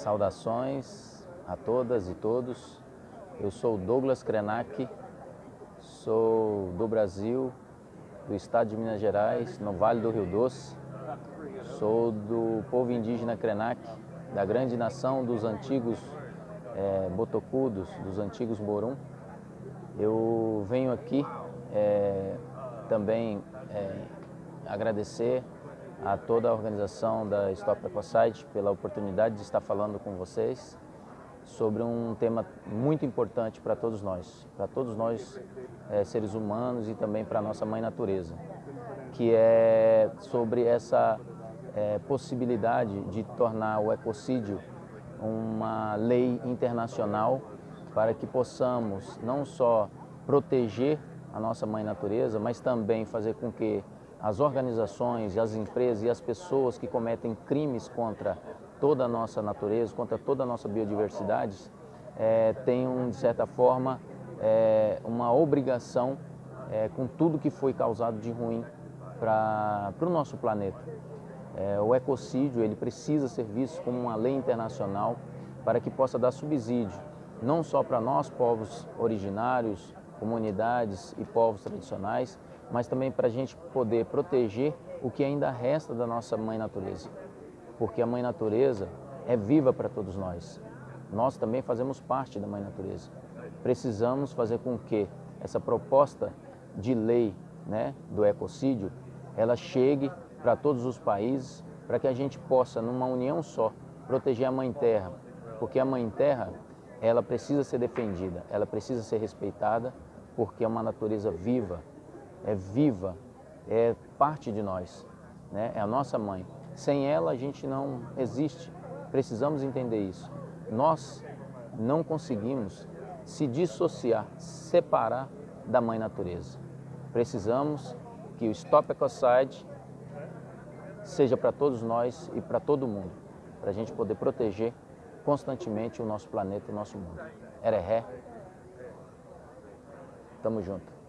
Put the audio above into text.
Saudações a todas e todos. Eu sou Douglas Krenak, sou do Brasil, do estado de Minas Gerais, no Vale do Rio Doce. Sou do povo indígena Krenak, da grande nação dos antigos é, botocudos, dos antigos Borum. Eu venho aqui é, também é, agradecer a toda a organização da Stop Ecocide pela oportunidade de estar falando com vocês sobre um tema muito importante para todos nós, para todos nós é, seres humanos e também para a nossa mãe natureza, que é sobre essa é, possibilidade de tornar o ecocídio uma lei internacional para que possamos não só proteger a nossa mãe natureza, mas também fazer com que as organizações, as empresas e as pessoas que cometem crimes contra toda a nossa natureza, contra toda a nossa biodiversidade, é, de certa forma, é, uma obrigação é, com tudo que foi causado de ruim para o nosso planeta. É, o ecocídio ele precisa ser visto como uma lei internacional para que possa dar subsídio, não só para nós, povos originários, comunidades e povos tradicionais, mas também para a gente poder proteger o que ainda resta da nossa mãe natureza. Porque a mãe natureza é viva para todos nós. Nós também fazemos parte da mãe natureza. Precisamos fazer com que essa proposta de lei né, do ecocídio, ela chegue para todos os países, para que a gente possa, numa união só, proteger a Mãe Terra. Porque a Mãe Terra, ela precisa ser defendida, ela precisa ser respeitada, porque é uma natureza viva, é viva, é parte de nós, né? é a nossa mãe. Sem ela a gente não existe, precisamos entender isso. Nós não conseguimos se dissociar, separar da mãe natureza. Precisamos que o Stop Ecocide seja para todos nós e para todo mundo, para a gente poder proteger constantemente o nosso planeta e o nosso mundo. Ereré, tamo junto.